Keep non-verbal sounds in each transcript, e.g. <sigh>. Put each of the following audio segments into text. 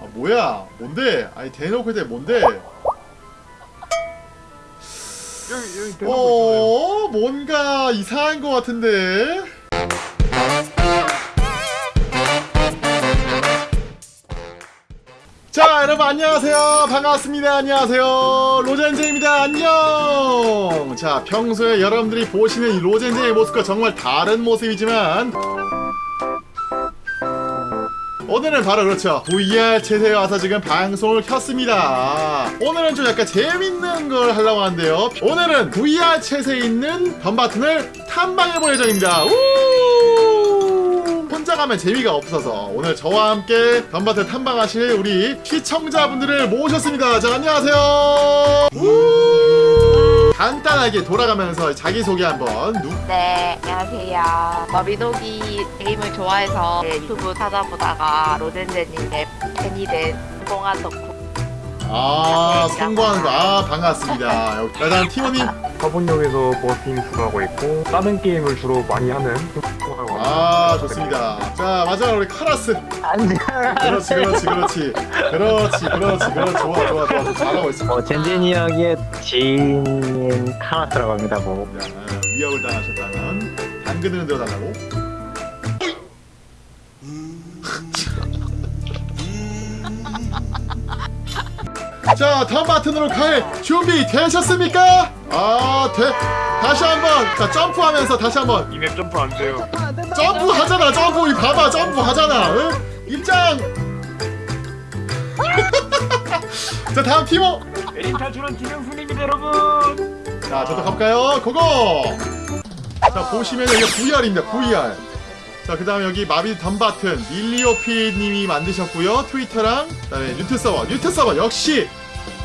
아 뭐야? 뭔데? 아니 대놓고 대 뭔데? 여기 여기 대놓고 어 뭔가 이상한 것 같은데. 자 여러분 안녕하세요 반갑습니다 안녕하세요 로젠제입니다 안녕 자 평소에 여러분들이 보시는 이 로젠제의 모습과 정말 다른 모습이지만 오늘은 바로 그렇죠. VR 채세에 와서 지금 방송을 켰습니다. 오늘은 좀 약간 재밌는 걸 하려고 하는데요. 오늘은 VR 채세에 있는 덤바튼을 탐방해볼 예정입니다. 우! 혼자 가면 재미가 없어서 오늘 저와 함께 덤바튼 탐방하실 우리 시청자분들을 모셨습니다. 자 안녕하세요. 우! 간단하게 돌아가면서 자기소개 한번. 누, 네, 안녕하세요. 머비노기 게임을 좋아해서 네, 유튜브 찾아보다가 로젠제님의 팬이 된 성공한 덕후. 아 성공하는 거아 반갑습니다. 다음 티모님. 화분역에서 버스팅 수고하고 있고 다른 게임을 주로 많이 하는 아 좋습니다. 자 마지막으로 우리 카라스 안녕. 그렇지 그렇지 그렇지. 그렇지 그렇지 그렇지. 좋아 좋아 좋아. 잘하고 있어. 어, 젠젠이 형의 지인 인 카라스라고 합니다. 뭐. 자, 아, 위협을 당하셨다면 당근을 들어달라고 <laughs> 자 다음 바튼으로 갈 준비 되셨습니까? 아 돼. 다시 한번 자 점프하면서 다시 한번 이 맵 점프 안 돼요 점프 하잖아 점프 이 봐봐 점프 하잖아 응? 입장 <laughs> 자 다음 팀워 에임 탈출한 김영순입니다 여러분 자 저도 가볼까요? 고고! 자 보시면 여기 VR입니다 VR 자 그 다음에 여기 마비 덤바튼 밀리오피님이 만드셨고요. 트위터랑 그 다음에 뉴트 서버. 뉴트 서버 역시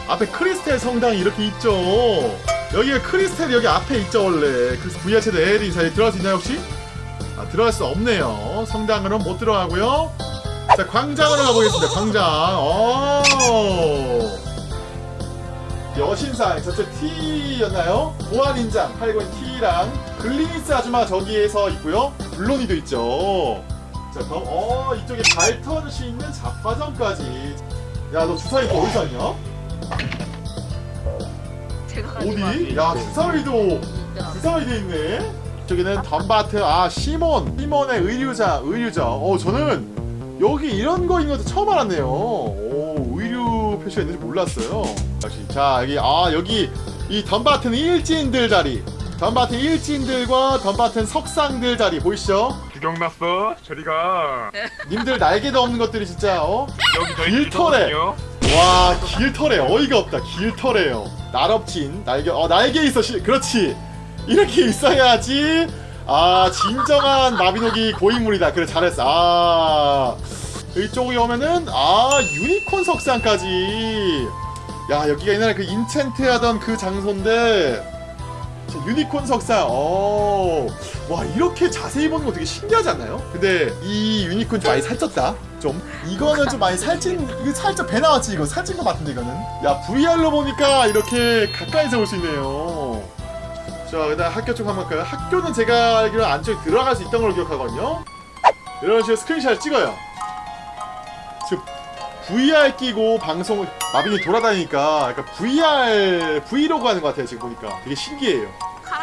앞에 크리스텔 성당이 이렇게 있죠. 여기가 크리스텔 여기 앞에 있죠 원래. 그래서 VR 채도 L이 잘 들어갈 수 있나요 혹시? 아 들어갈 수 없네요. 성당으로는 못 들어가고요. 자 광장으로 가보겠습니다 광장. 오 여신상 저쪽 T였나요? 보안인장 팔고 있는 T랑 글리니스 아줌마 저기에서 있고요. 블로니도 있죠. 자 그럼 어 이쪽에 발턴 수 있는 잡화점까지. 야 너 주사위 또 어디서 왔냐? 어디? 야 주사위도 주사위도 있네. 저기는 덤바트 아 시몬. 시몬의 의류자 의류자. 어 저는 여기 이런 거인 것도 처음 알았네요 표시가 있는지 몰랐어요. 역시. 자 여기 아 여기 이 덤바튼 일진들 자리. 덤바튼 일진들과 덤바튼 석상들 자리 보이시죠? 구경났어 저리가. 님들 날개도 없는 것들이 진짜 어? 길터거든요. 와 길터래 어이가 없다. 길터래요. 날업진 날개 어 날개 있어 시, 그렇지. 이렇게 있어야지. 아 진정한 마비노기 고인물이다. 그래 잘했어. 아 이쪽에 오면은 아 유니콘 석상까지. 야 여기가 옛날에 그 enchant 하던 그 장소인데 자, 유니콘 석상. 어 와 이렇게 자세히 보는 거 되게 신기하지 않나요? 근데 이 유니콘 좀 많이 살쪘다. 좀. 이거는 좀 많이 살찐 이거 살짝 배 나왔지 이거. 살찐 거 같은데 이거는. 야 VR로 보니까 이렇게 가까이서 볼 수 있네요. 자 그다음 학교 쪽 한번 갈까요? 학교는 제가 알기로 안쪽에 들어갈 수 있던 걸로 기억하거든요. 이런 식으로 스크린샷을 찍어요 지금 VR 끼고 방송을 마빈이 돌아다니니까 약간 VR 브이로그 하는 것 같아요 지금 보니까. 되게 신기해요.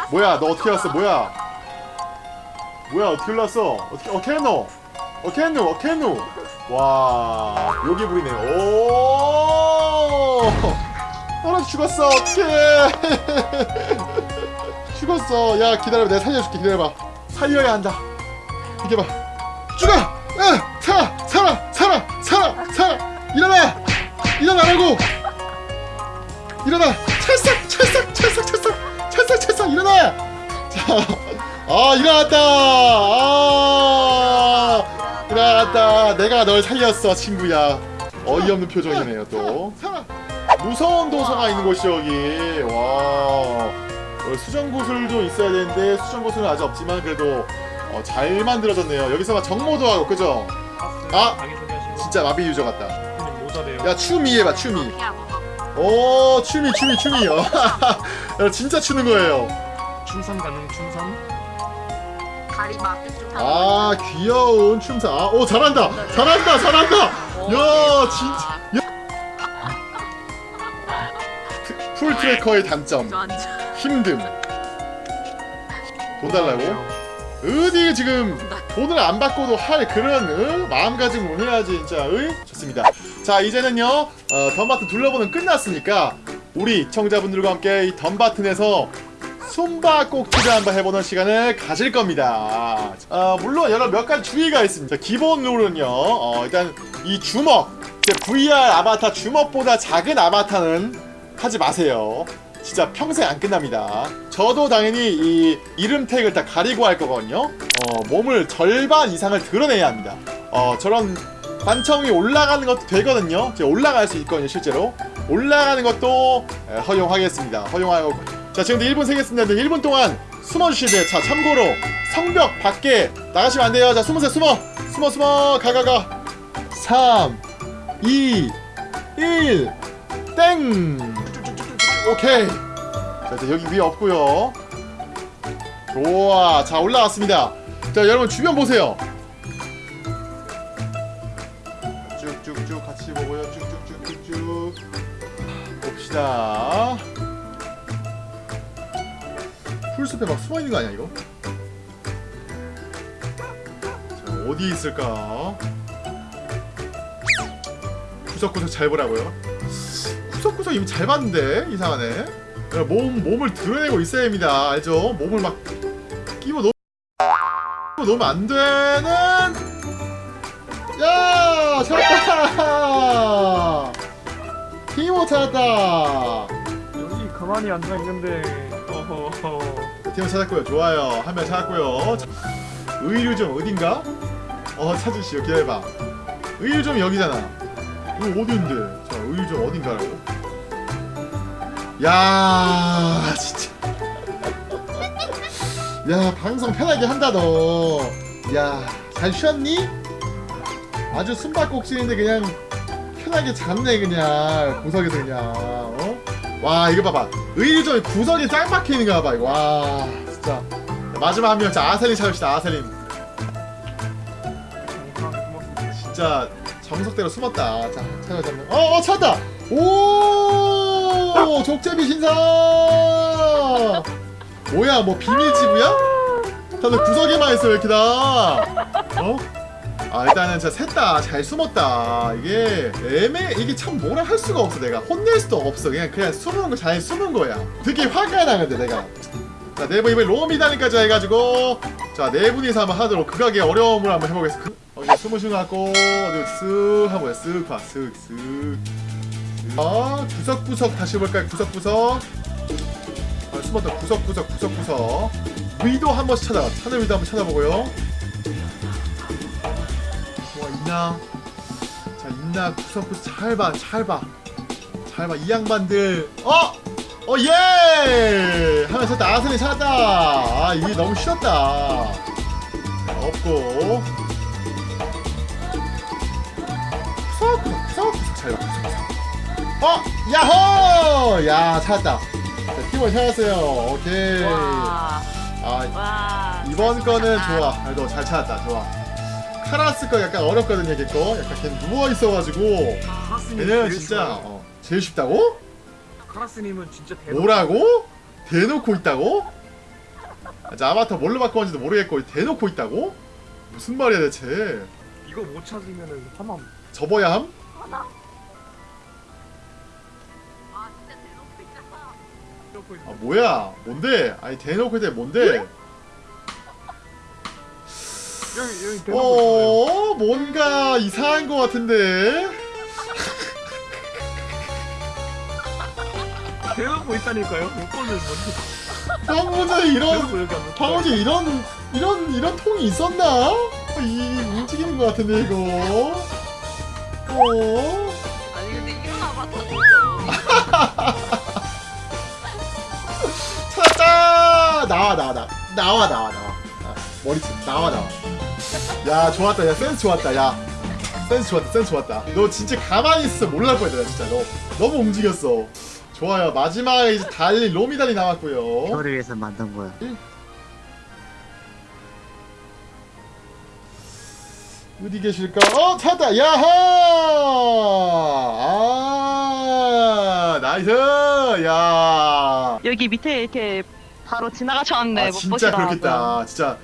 뭐야 너 어떻게 왔어? 뭐야? 뭐야 어떻게 올랐어? 어떻게 어떻게 했노? 어떻게 했노? 어떻게 했노? 와 여기 부리네 오! 떨어 죽었어. 어떡해. <laughs> 죽었어. 야 기다려봐. 내가 살려줄게. 기다려봐. 살려야 한다. 이게 봐 일어나! 자 아 일어났다! 아 일어났다. 내가 널 살렸어 친구야. 어이없는 표정이네요 또. 무서운 도서가 있는 곳이 여기. 와. 어, 수정구슬도 있어야 되는데 수정구슬은 아직 없지만 그래도 어, 잘 만들어졌네요. 여기서 막 정모도 하고 그죠? 아! 자기소개하시고. 진짜 마비 유저 같다. 야 추미 해봐 추미 오 추미 추미 추미. 어. 야, 진짜 추는 거예요. 춤상 가능 춤상 다리 막 쭉쭉 아 귀여운 춤사. 아, 오 잘한다. 잘한다 잘한다. 야 진짜. full tracker의 단점. 힘듦. <laughs> 돈 달라고? 어디 지금 돈을 안 받고도 할 그런 어? 마음가짐을 해야지 진짜 어? 좋습니다 자 이제는요 어, 덤바튼 둘러보는 끝났으니까 우리 청자분들과 함께 이 덤바튼에서 숨바꼭질을 한번 해보는 시간을 가질 겁니다 어, 물론 여러 몇 가지 주의가 있습니다 기본 룰은요 어, 일단 이 주먹 VR 아바타 주먹보다 작은 아바타는 하지 마세요 진짜 평생 안 끝납니다. 저도 당연히 이 이름 태그를 다 가리고 할 거거든요. 어, 몸을 절반 이상을 드러내야 합니다. 어, 저런 관청이 올라가는 것도 되거든요. 올라갈 수 있거든요, 실제로. 올라가는 것도 에, 허용하겠습니다. 허용하고. 자, 지금도 1분 세겠습니다. 1분 동안 숨어주시면 돼요. 자, 참고로 성벽 밖에 나가시면 안 돼요. 자, 숨으세요, 숨어. 숨어, 숨어. 가, 가, 가. 3, 2, 1, 땡! 오케이. 자 이제 여기 위에 없고요. 좋아. 자 올라왔습니다. 자 여러분 주변 보세요. 쭉쭉쭉 같이 보고요. 쭉쭉쭉쭉쭉. 봅시다. 풀숲에 막 숨어있는 거 아니야 이거? 자 어디 있을까? 구석구석 잘 보라고요 구석구석 이미 잘 봤는데 이상하네 몸, 몸을 드러내고 있어야 합니다. 알죠? 몸을 막 끼워 넣 넣으면 안 되는 야! 찾았다! 티모 찾았다! 여기 가만히 앉아 있는데. 어허허 티모 찾았고요. 좋아요. 한 명 찾았고요. 자, 의류점 어딘가? 어 찾으시오. 기다려봐. 의류점 여기잖아. 이거 어딘데? 자 의류점 어딘가라고 야 진짜. 야 방송 편하게 한다 너야잘 쉬었니? 아주 숨바꼭질인데 그냥 편하게 잤네 그냥. 구석에서 그냥 어? 와 이거 봐봐. 의류점에 구석에 짱거 봐봐 이거. 와 진짜. 마지막 한명 자 아셀린 찾읍시다 아셀린. 진짜 정석대로 숨었다. 자 찾아자 어, 어 찾았다. 오 족제비 신사! 뭐야 뭐 비밀지구야? 다들 구석에만 있어 왜 이렇게 다. 어? 아 일단은 진짜 셋다. 잘 숨었다. 이게 애매 이게 참 뭐라 할 수가 없어 내가. 혼낼 수도 없어. 그냥 그냥 숨은 거잘 숨은 거야. 되게 화가 나는데 내가. 자 네분 이번에 로미단까지 해가지고. 자 네 분이서 한번 하도록 극악의 어려움을 한번 해보겠습니다. 어디 숨으신 것 같고 쓱 한번 쓱 봐, 쓱, 쓱. 아, 구석구석 다시 볼까요? 구석구석. 아, 숨었다. 구석구석, 구석구석. 위도 한 번씩 찾아. 하늘 위도 한 번 찾아보고요. 뭐 있나? 자, 있나? 구석구석 잘 봐, 잘 봐. 잘 봐. 이 양반들. 어! 어, 예! 하면 찾다. 아선이 찾았다. 아, 이게 너무 쉬웠다. 자, 없고. 구석구석, 구석구석 잘 봐, 구석구석. 어! 야호! 야, 찾았다. 자, 팀원 찾았어요. 오케이. 와. 아, 와. 이번 거는. 좋아. 그래도 잘 찾았다. 좋아. 카라스 거 약간 어렵거든요, 걔 거. 약간 걔 누워있어가지고. 걔는 진짜, 어, 제일 쉽다고? 카라스님은 진짜 대박 뭐라고? 대놓고 있다고? 아, 자, 아바타 뭘로 바꾸었는지도 모르겠고, 대놓고 있다고? 무슨 말이야, 대체. 이거 못 찾으면은 화만 접어야 함? 아, 뭐야? 뭔데? 아니, 대놓고 있대 뭔데? 여기 여기 대놓고 있어요 어, 뭔가 이상한 것 같은데? <laughs> 대놓고 있다니까요 요거는 먼저 방문에 <laughs> 이런, 방문에 이런, 이런, 이런 통이 있었나? 이, 움직이는 것 같은데, 이거? 어? 아니 근데 찾았다! <laughs> 나와, 나와, 나와. 나와, 나와, 나와. 아, 머리채, 나와, 나와. 야, 좋았다. 야, 센스 좋았다. 야. 센스 좋았다, 센스 좋았다. 너 진짜 가만히 있어 몰랄 뻔했다, 진짜. 너 너무 움직였어. 좋아요. 마지막에 이제 달리, 로미달이 나왔고요. 저를 위해서 만든 거야. 어디 계실까? 어 찾았다 야하 아 나이스 야 여기 밑에 이렇게 바로 지나가셨는데 아, 못 진짜 보시더라고요. 그렇겠다. 진짜.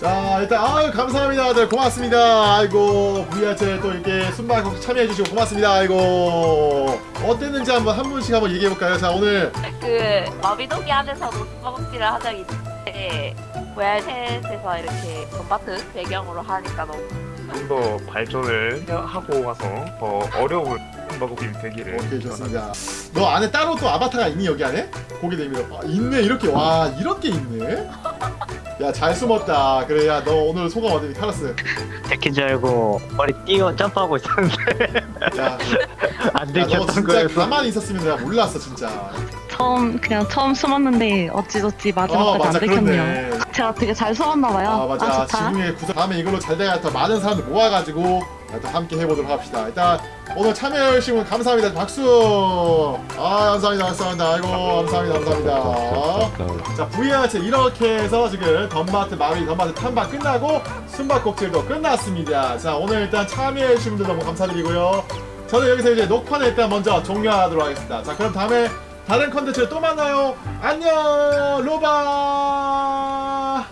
자 일단 아유 감사합니다. 네, 고맙습니다. 아이고 VR체 또 이렇게 순방 참여해주시고 고맙습니다. 아이고. 어땠는지 한번 한 분씩 한번 얘기해볼까요? 자 오늘 그 마비노기 안에서도 숨바꼭질을 한 적이 있는데 고얄셋에서 이렇게 돈바트 배경으로 하니까 너무 좀 더 발전을 해- 하고 와서 더 어려운 한바구임 되기를 오케이 좋습니다. 너 안에 따로 또 아바타가 있니 여기 안에? 고개 내밀어. 아 있네 이렇게. 와 이렇게 있네. 야 잘 숨었다. 그래 야 너 오늘 소감 어떻게 카라스? 데킨 줄 알고 머리 띄어 점프하고 있었는데. 야, <laughs> 안 야, 너 들켰던 진짜 가만히 있었으면 내가 몰랐어 진짜 처음 그냥 처음 숨었는데 어찌저찌 마지막까지 어 맞아 안 들켰네요. 그렇네. 제가 되게 잘 숨었나 봐요. 아 맞아. 좋다. 지금의 구성 다음에 이걸로 잘 돼야 더 많은 사람들 모아가지고 또 함께 해보도록 합시다. 일단 오늘 참여해주신 분 감사합니다. 박수! 아 감사합니다. 감사합니다. 아이고 감사합니다. 감사합니다. 자 VR체 이렇게 해서 지금 덤마트 마위 덤마트 탐방 끝나고 숨바꼭질도 끝났습니다. 자 오늘 일단 참여해주신 분들 너무 감사드리고요. 저는 여기서 이제 녹화는 일단 먼저 종료하도록 하겠습니다. 자 그럼 다음에 다른 컨텐츠로 또 만나요. 안녕 로바